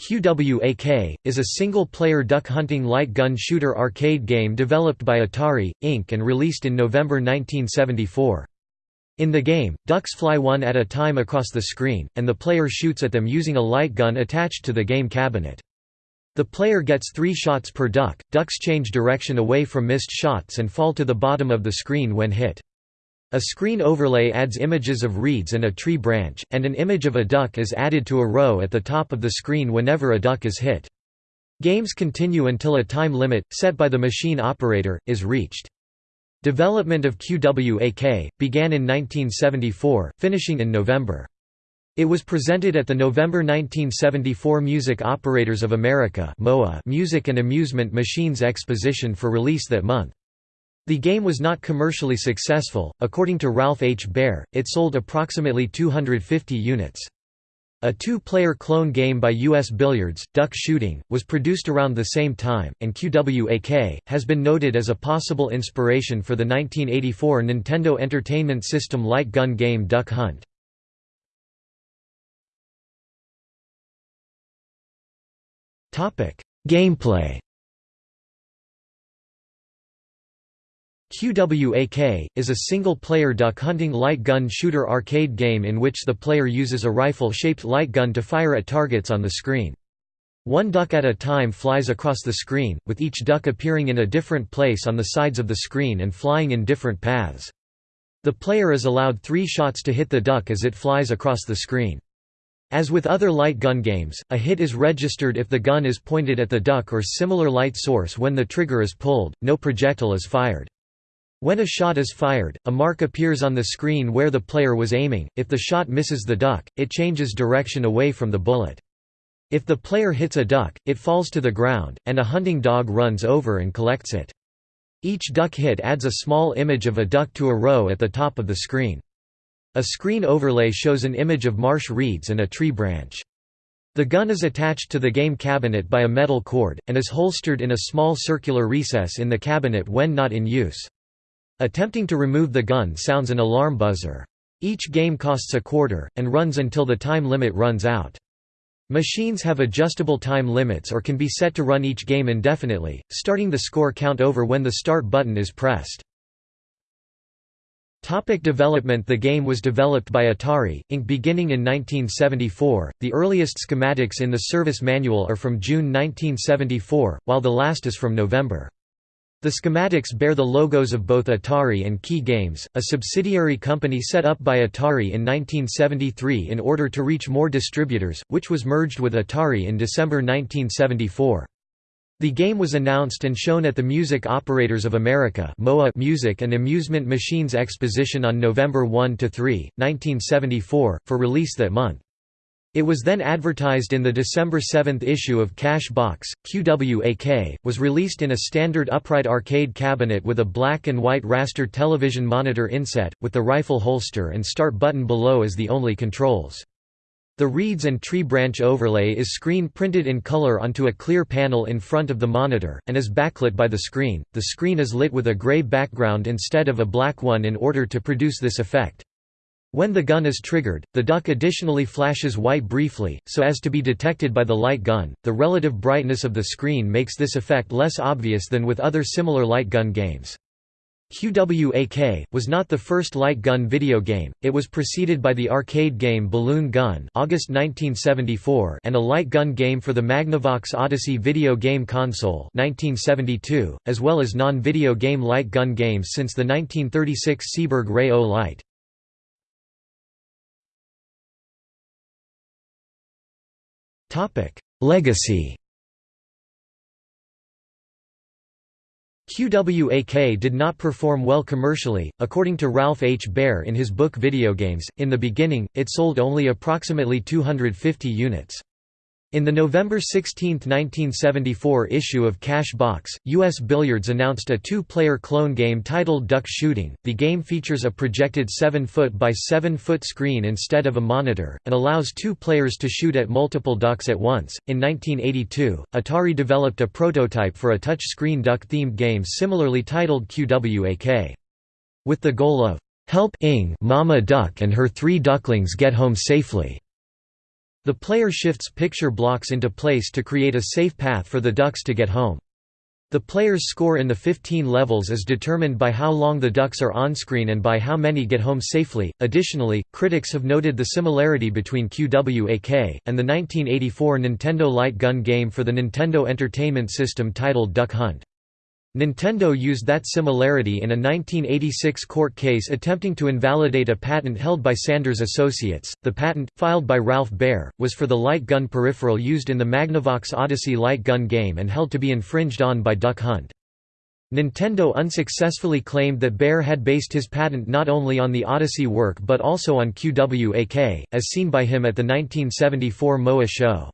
QWAK, is a single-player duck hunting light gun shooter arcade game developed by Atari, Inc. and released in November 1974. In the game, ducks fly one at a time across the screen, and the player shoots at them using a light gun attached to the game cabinet. The player gets three shots per duck, ducks change direction away from missed shots and fall to the bottom of the screen when hit. A screen overlay adds images of reeds and a tree branch, and an image of a duck is added to a row at the top of the screen whenever a duck is hit. Games continue until a time limit, set by the machine operator, is reached. Development of QWAK, began in 1974, finishing in November. It was presented at the November 1974 Music Operators of America Music and Amusement Machines Exposition for release that month. The game was not commercially successful, according to Ralph H. Baer, it sold approximately 250 units. A two-player clone game by U.S. Billiards, Duck Shooting, was produced around the same time, and QWAK, has been noted as a possible inspiration for the 1984 Nintendo Entertainment System light gun game Duck Hunt. Gameplay QWAK, is a single-player duck-hunting light gun shooter arcade game in which the player uses a rifle-shaped light gun to fire at targets on the screen. One duck at a time flies across the screen, with each duck appearing in a different place on the sides of the screen and flying in different paths. The player is allowed three shots to hit the duck as it flies across the screen. As with other light gun games, a hit is registered if the gun is pointed at the duck or similar light source when the trigger is pulled, no projectile is fired. When a shot is fired, a mark appears on the screen where the player was aiming. If the shot misses the duck, it changes direction away from the bullet. If the player hits a duck, it falls to the ground, and a hunting dog runs over and collects it. Each duck hit adds a small image of a duck to a row at the top of the screen. A screen overlay shows an image of marsh reeds and a tree branch. The gun is attached to the game cabinet by a metal cord, and is holstered in a small circular recess in the cabinet when not in use. Attempting to remove the gun sounds an alarm buzzer. Each game costs a quarter, and runs until the time limit runs out. Machines have adjustable time limits or can be set to run each game indefinitely, starting the score count over when the start button is pressed. Topic development The game was developed by Atari, Inc. beginning in 1974. The earliest schematics in the service manual are from June 1974, while the last is from November. The schematics bear the logos of both Atari and Kee Games, a subsidiary company set up by Atari in 1973 in order to reach more distributors, which was merged with Atari in December 1974. The game was announced and shown at the Music Operators of America MOA Music and Amusement Machines Exposition on November 1–3, 1974, for release that month. It was then advertised in the December 7 issue of Cash Box. QWAK was released in a standard upright arcade cabinet with a black and white raster television monitor inset, with the rifle holster and start button below as the only controls. The reeds and tree branch overlay is screen printed in color onto a clear panel in front of the monitor, and is backlit by the screen. The screen is lit with a gray background instead of a black one in order to produce this effect. When the gun is triggered, the duck additionally flashes white briefly, so as to be detected by the light gun. The relative brightness of the screen makes this effect less obvious than with other similar light gun games. QWAK was not the first light gun video game. It was preceded by the arcade game Balloon Gun, August 1974, and a light gun game for the Magnavox Odyssey video game console, 1972, as well as non-video game light gun games since the 1936 Seeburg Ray-O-Lite. Legacy QWAK did not perform well commercially, according to Ralph H. Baer in his book Video Games. In the beginning, it sold only approximately 250 units. In the November 16, 1974 issue of Cash Box, U.S. Billiards announced a two-player clone game titled Duck Shooting. The game features a projected 7-foot by 7-foot screen instead of a monitor, and allows two players to shoot at multiple ducks at once. In 1982, Atari developed a prototype for a touch-screen duck-themed game similarly titled QWAK. With the goal of, "...help Mama Duck and her three ducklings get home safely." The player shifts picture blocks into place to create a safe path for the ducks to get home. The player's score in the 15 levels is determined by how long the ducks are on-screen and by how many get home safely. Additionally, critics have noted the similarity between QWAK and the 1984 Nintendo light gun game for the Nintendo Entertainment System titled Duck Hunt. Nintendo used that similarity in a 1986 court case attempting to invalidate a patent held by Sanders Associates. The patent, filed by Ralph Baer, was for the light gun peripheral used in the Magnavox Odyssey light gun game and held to be infringed on by Duck Hunt. Nintendo unsuccessfully claimed that Baer had based his patent not only on the Odyssey work but also on QWAK, as seen by him at the 1974 MOA show.